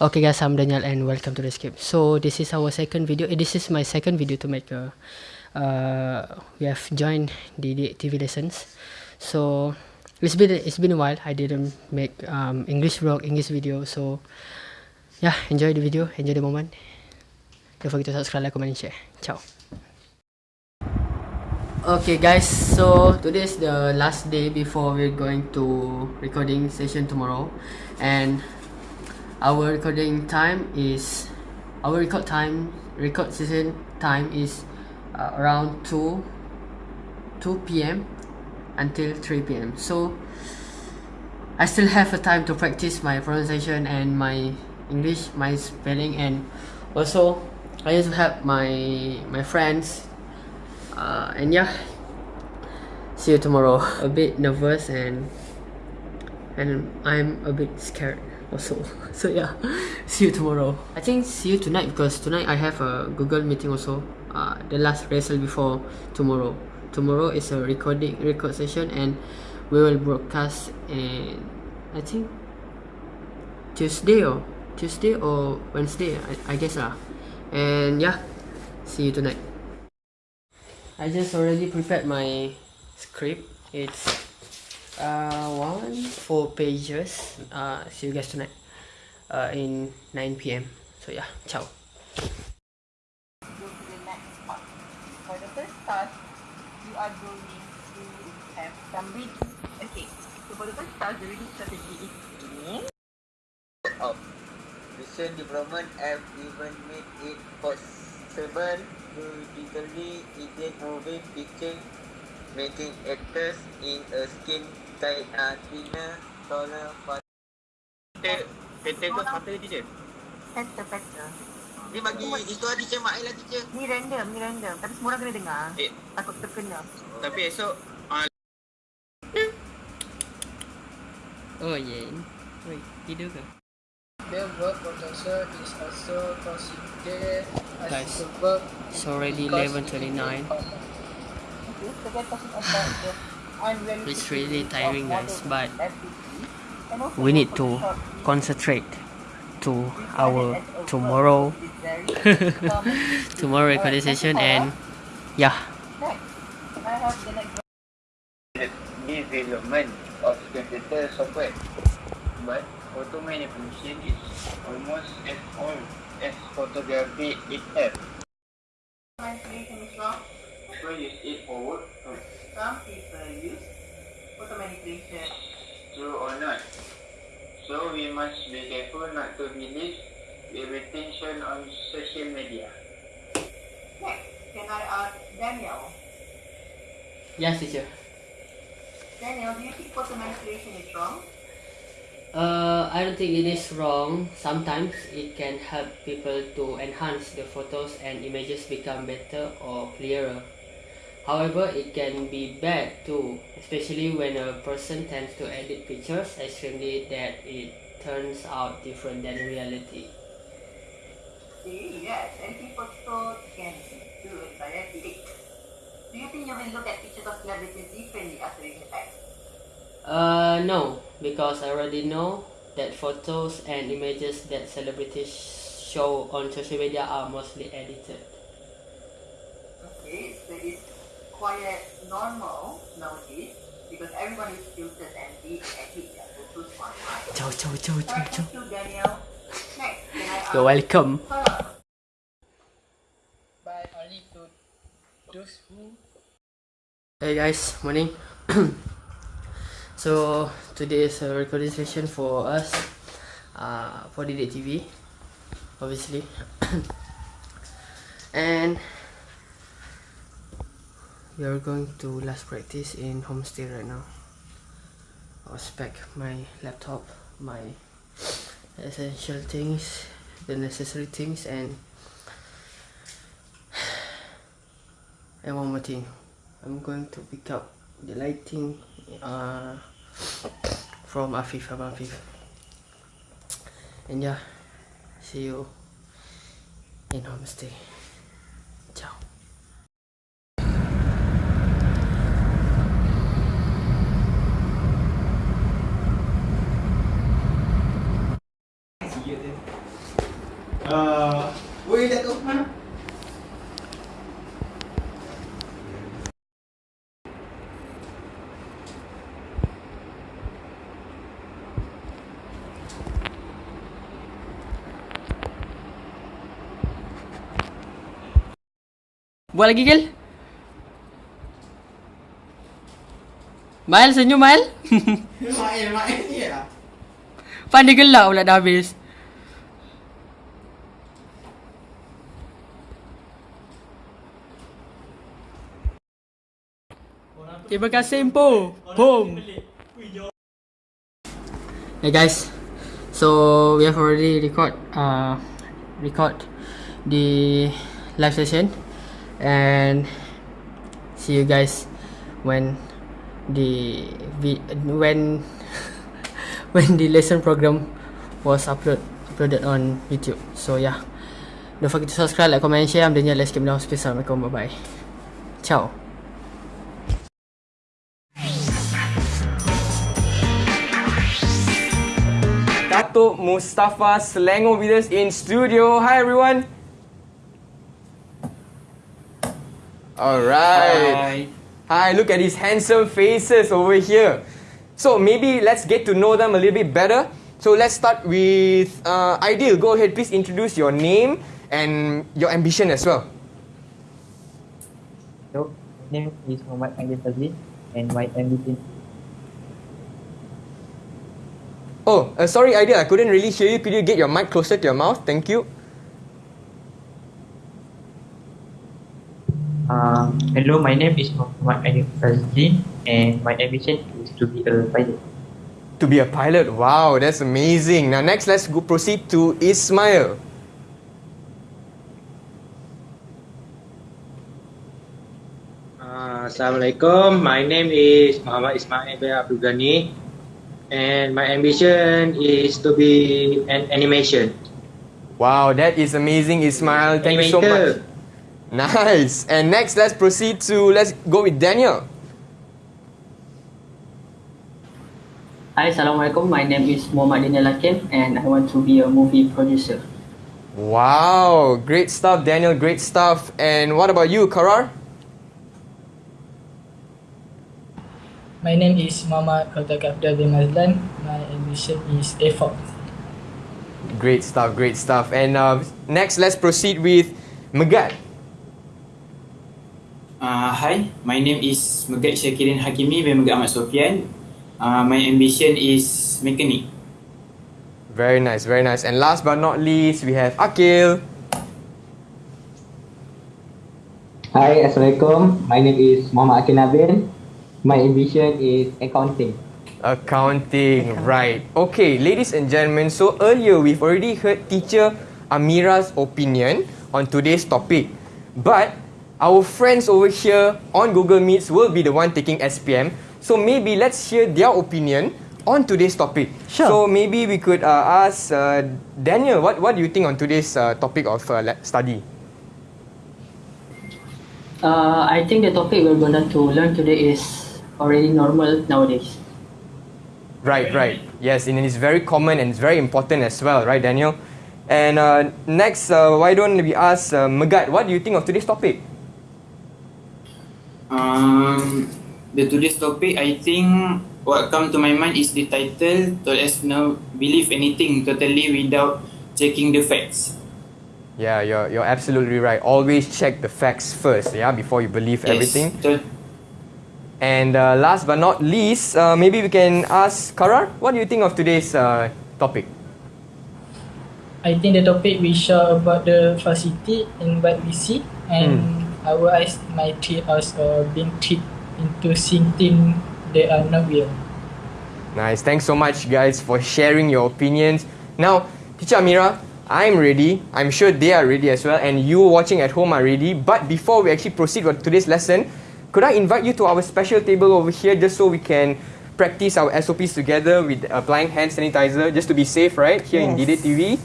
Okay guys, I'm Daniel and welcome to the skip. So this is our second video. Eh, this is my second video to make. A, uh, we have joined the, TV lessons. So it's been it's been a while. I didn't make um, English vlog, English video. So yeah, enjoy the video, enjoy the moment. Don't forget to subscribe, like, comment, and share. Ciao. Okay guys, so today is the last day before we're going to recording session tomorrow, and our recording time is our record time record session time is uh, around 2 2 p.m until 3 p.m so I still have a time to practice my pronunciation and my English my spelling and also I used to my my friends uh, and yeah. See you tomorrow. A bit nervous and and I'm a bit scared also. So yeah. See you tomorrow. I think see you tonight because tonight i have a google meeting also. Uh, the last rehearsal before tomorrow. Tomorrow is a recording record session and we will broadcast and i think tuesday or tuesday or wednesday i, I guess lah and yeah. See you tonight. I just already prepared my script. It's uh, one four pages. Uh, see you guys tonight. Uh, in 9 p.m so yeah ciao. For the first task you are going to have some reading okay so for the first task the reading strategy is ini of recent development have even made it possible to digitally edit moving picture making actors in a skin tight uh, thinner, taller, faster. Pattern tu faster teacher? Pattern, pattern. Ni bagi itu ada teacher mak lah teacher. Ni random, ni random. Tapi semua orang kena dengar. Eh. Takut terkena. Tapi esok Oh yeah. Wait, tidur ke? The verb potential is also considered as Guys, the verb It's already because 11:29. Okay, second talking about the It's really tiring, guys, but activity, and also We need to concentrate to our regarded as a tomorrow verb which is very common to tomorrow use. recording session and yeah Next, I have the next development of computer software. But photo manipulation is almost as old as photography itself. manipulation is use it for work, Some people use photo manipulation. true or not. So we must be careful not to believe everything shown on social media. Next, can I ask Daniel? yes teacher Daniel, do you think photo manipulation is wrong? Uh, I don't think it is wrong. Sometimes it can help people to enhance the photos and images become better or clearer. However, it can be bad too, especially when a person tends to edit pictures extremely that it turns out different than reality. See, yes, any photo can do it by editing. Do you think you will look at pictures of celebrities differently after the text? Uh, no, because I already know that photos and images that celebrities show on social media are mostly edited. Quite normal nowadays because everyone is filters and they edit their photos online. Ciao, ciao, ciao, ciao, ciao. thank you, Daniel. Next, You're welcome. Farah? by only to those who Hey guys, morning. so today is a recording session for us, uh, for DD TV, obviously, and we are going to last practice in homestay right now. I'll spec my laptop, my essential things, the necessary things, and and one more thing. I'm going to pick up the lighting uh, from Afif Abang Afif. And yeah, see you in homestay. Buat lagi Gil? Mael senyum Mael Main, main ni lah. Pan dia gelap pula dah habis. Terima kasih Impo Boom. Hey guys. So we have already record uh, Record The live session And See you guys When The When When the lesson program Was upload Uploaded on YouTube. So yeah. Don't forget to subscribe, like, comment, share. I'm Daniel. Let's keep it down Peace Bye bye Ciao. Datuk Mustafa Selangor with us in studio. Hi everyone. Alright. Hi. look at these handsome faces over here. So maybe let's get to know them a little bit better. So let's start with uh, Ideal. Go ahead, please introduce your name and your ambition as well. So, my name is Muhammad Anggil Fazli and my ambition Oh, uh, sorry, Ideal, I couldn't really hear you. Could you get your mic closer to your mouth? Thank you. Uh, Hello, my name is Muhammad Anggil Fazli and my ambition is to be a pilot. To be a pilot, wow, that's amazing. Now next, let's go proceed to Ismail. Uh, Assalamualaikum. My name is Muhammad Ismail bin Abdul Ghani and my ambition is to be an animation. Wow, that is amazing, Ismail. Thank you so much. Animator. Nice. And next, let's proceed to let's go with Daniel. Hi, Assalamualaikum. My name is Muhammad Daniel Hakim and I want to be a movie producer. Wow, great stuff, Daniel. Great stuff. And what about you, Karar? My name is Muhammad Khaltak Abdul bin Mazlan. My ambition is A4. Great stuff, great stuff. And uh, next, let's proceed with Megat. Hi, my name is Megat Syakirin Hakimi bin Megat Ahmad Sofian. Uh, my ambition is mechanic. Very nice, very nice. And last but not least, we have Akil. Hi, Assalamualaikum. My name is Muhammad Akin Nabil. My ambition is accounting. Accounting, right. Okay, ladies and gentlemen, so earlier we've already heard teacher Amira's opinion on today's topic. But our friends over here on Google Meets will be the one taking SPM. So maybe let's hear their opinion on today's topic. Sure. So maybe we could uh, ask uh, Daniel, what, what do you think on today's uh, topic of uh, study? Uh, I think the topic we're going to learn today is already normal nowadays. Right, right. Yes, and it's very common and it's very important as well, right, Daniel? And uh, next, uh, why don't we ask uh, Megat, what do you think of today's topic? Um, the today's topic, I think what come to my mind is the title. To us know believe anything totally without checking the facts. Yeah, you're, you're absolutely right. Always check the facts first, yeah, before you believe everything. To, And uh, last but not least, uh, maybe we can ask Karar, what do you think of today's uh, topic? I think the topic we show about the facility in what we see and our eyes might treat us or being tricked into seeing things that are not real. Nice. Thanks so much, guys, for sharing your opinions. Now, Teacher Amira, I'm ready. I'm sure they are ready as well, and you watching at home are ready. But before we actually proceed with today's lesson, could I invite you to our special table over here just so we can practice our SOPs together with applying hand sanitizer just to be safe, right? Here in Yes. DD TV.